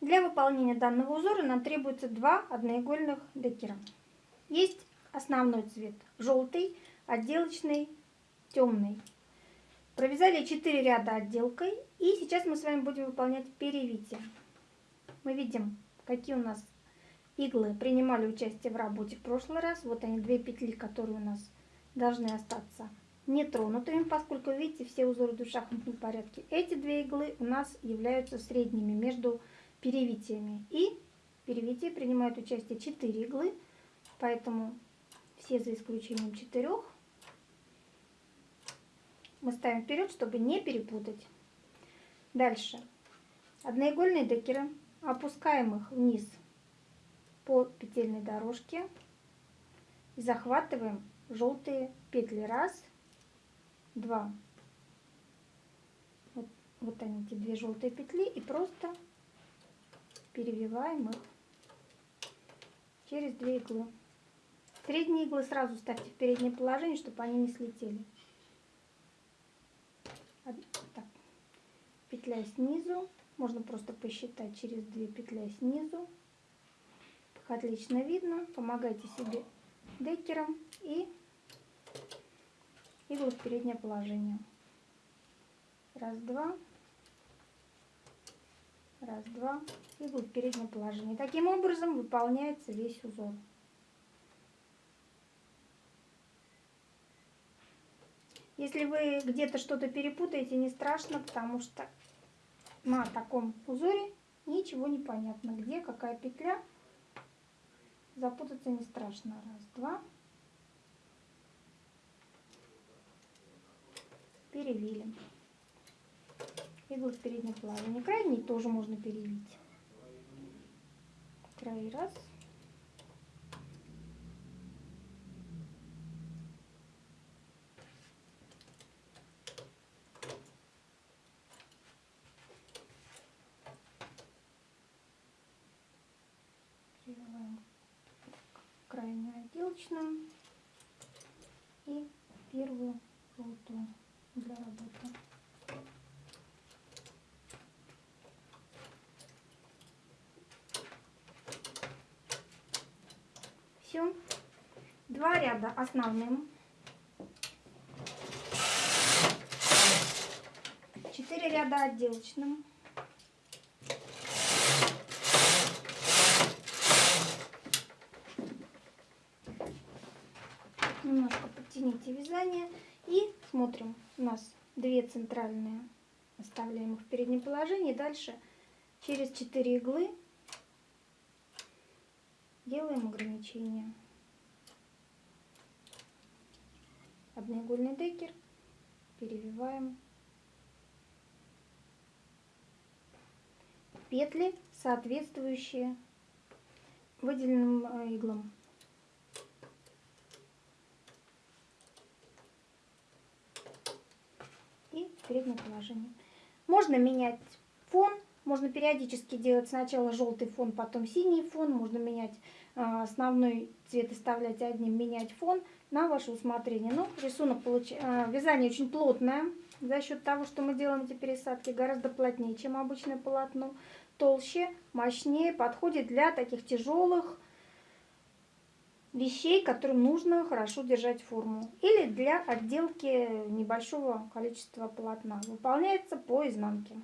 Для выполнения данного узора нам требуется два одноигольных декера. Есть основной цвет желтый, отделочный темный. Провязали 4 ряда отделкой и сейчас мы с вами будем выполнять перевитие. Мы видим, какие у нас иглы принимали участие в работе в прошлый раз. Вот они, две петли, которые у нас должны остаться нетронутыми, поскольку, видите, все узоры в порядке. Эти две иглы у нас являются средними между перевитиями. И в перевитии принимают участие 4 иглы, поэтому все за исключением четырех мы ставим вперед, чтобы не перепутать. Дальше. Одноигольные декеры опускаем их вниз по петельной дорожке и захватываем желтые петли. Раз, два. Вот, вот они, эти две желтые петли. И просто перевиваем их через две иглы. Средние иглы сразу ставьте в переднее положение, чтобы они не слетели. Так. Петля снизу. Можно просто посчитать через две петля снизу. Отлично видно. Помогайте себе декером и иглу в переднее положение. Раз, два. Раз, два. Иглу в переднее положение. Таким образом выполняется весь узор. Если вы где-то что-то перепутаете, не страшно, потому что на таком узоре ничего не понятно. Где какая петля, запутаться не страшно. Раз, два. перевили. Иглы в переднем положении. Крайний тоже можно перевить. Край раз. Делаем крайнюю отделочную и первую желтую для работы. Все. Два ряда основным. Четыре ряда отделочным. Немножко подтяните вязание и смотрим. У нас две центральные. Оставляем их в переднем положении. Дальше через 4 иглы делаем ограничение. Одноигольный декер. Перевиваем. Петли, соответствующие выделенным э, иглам. переднее положение. Можно менять фон, можно периодически делать сначала желтый фон, потом синий фон, можно менять э, основной цвет, оставлять одним, менять фон на ваше усмотрение. Но ну, рисунок, получ... э, вязание очень плотное, за счет того, что мы делаем эти пересадки, гораздо плотнее, чем обычное полотно, толще, мощнее, подходит для таких тяжелых вещей, которым нужно хорошо держать форму. Или для отделки небольшого количества полотна. Выполняется по изнанке.